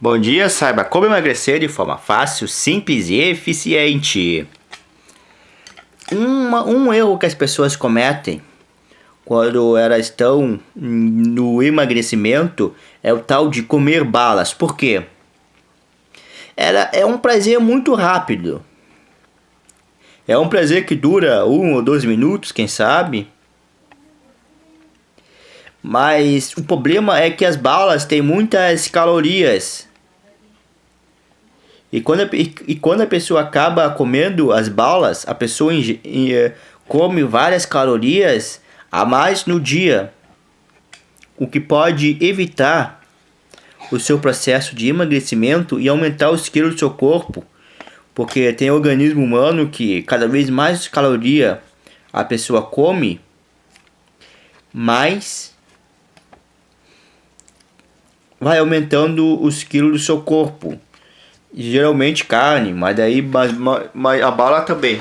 Bom dia, saiba como emagrecer de forma fácil, simples e eficiente. Uma, um erro que as pessoas cometem quando elas estão no emagrecimento é o tal de comer balas. Por quê? Ela é um prazer muito rápido. É um prazer que dura um ou dois minutos, quem sabe. Mas o problema é que as balas têm muitas calorias. E quando a, e, quando a pessoa acaba comendo as balas, a pessoa inge, eh, come várias calorias a mais no dia. O que pode evitar o seu processo de emagrecimento e aumentar os quilos do seu corpo. Porque tem organismo humano que cada vez mais caloria a pessoa come, mais vai aumentando os quilos do seu corpo. Geralmente carne, mas daí mas, mas a bala também.